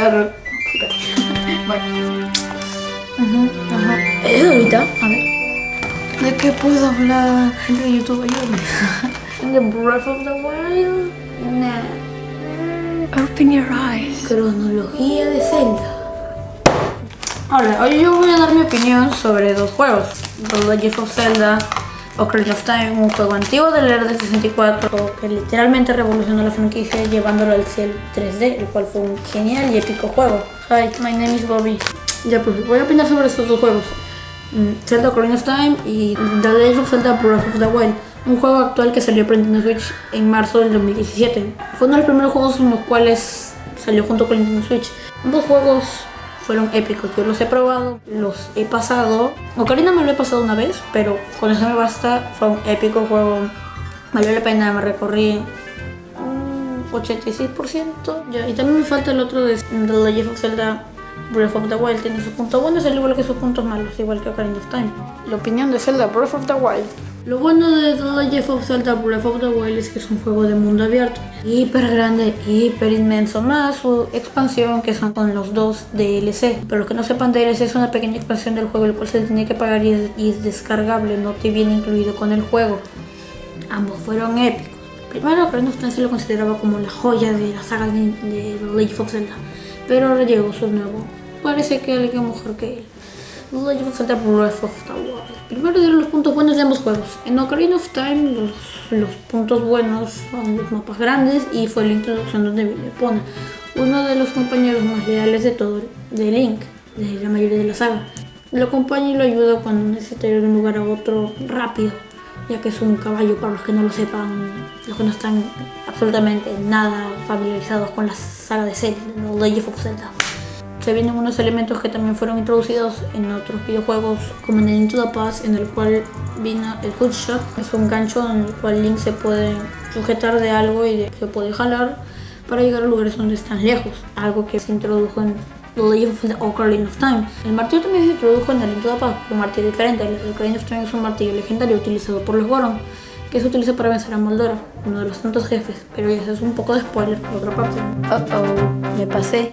Ajá. ¿Es ahorita? A ver. ¿De qué puedo hablar? Gente de YouTube, ayúdame. ¿The Breath of the Wild? Nah. Open your eyes. Cronología de Zelda. Ahora, hoy yo voy a dar mi opinión sobre dos juegos. The Legend of Zelda Ocarina of Time, un juego antiguo del era de 64 que literalmente revolucionó la franquicia llevándolo al cielo 3D, el cual fue un genial y épico juego. Hi, my name is Bobby. Ya pues, voy a opinar sobre estos dos juegos. Mm, Zelda Ocarina of Time y The Legend of Zelda Breath of the Wild. Un juego actual que salió para Nintendo Switch en marzo del 2017. Fue uno de los primeros juegos en los cuales salió junto con Nintendo Switch. Ambos juegos fueron épicos. Yo los he probado, los he pasado. Ocarina me lo he pasado una vez, pero con eso me basta. Fue un épico juego. Valió la pena, me recorrí un 86%. Ya, y también me falta el otro de The Legend of Zelda Breath of the Wild. Tiene sus puntos buenos, al igual que sus puntos malos, igual que Ocarina of Time. La opinión de Zelda Breath of the Wild. Lo bueno de The Legend of Zelda Breath of the Wild es que es un juego de mundo abierto, hiper grande, hiper inmenso, más su expansión que son con los dos DLC. Pero los que no sepan DLC es una pequeña expansión del juego, el cual se tiene que pagar y es, y es descargable, no te viene incluido con el juego. Ambos fueron épicos. Primero, Ocarina of Time se lo consideraba como la joya de la saga de, de The Legend of Zelda, pero ahora llegó su nuevo. Parece que alguien mejor que él. The Legend of Zelda Breath of the Wild. Primero diré los puntos buenos de ambos juegos. En Ocarina of Time los, los puntos buenos son los mapas grandes y fue la introducción donde viene Epona, uno de los compañeros más leales de todo, de Link, de la mayoría de la saga. Lo acompaña y lo ayuda cuando necesita ir de un lugar a otro rápido, ya que es un caballo para los que no lo sepan, los que no están absolutamente nada familiarizados con la saga de Zelda, The Legend of Zelda se vienen unos elementos que también fueron introducidos en otros videojuegos como en el Into the Past en el cual vino el hookshot es un gancho en el cual Link se puede sujetar de algo y se puede jalar para llegar a lugares donde están lejos algo que se introdujo en The Legend of the Ocarina of Time el martillo también se introdujo en el Into the Past un martillo diferente el Ocarina of Time es un martillo legendario utilizado por los Goron que se utiliza para vencer a Moldora, uno de los tantos jefes, pero eso es un poco de spoiler por otra parte. Uh oh, me pasé.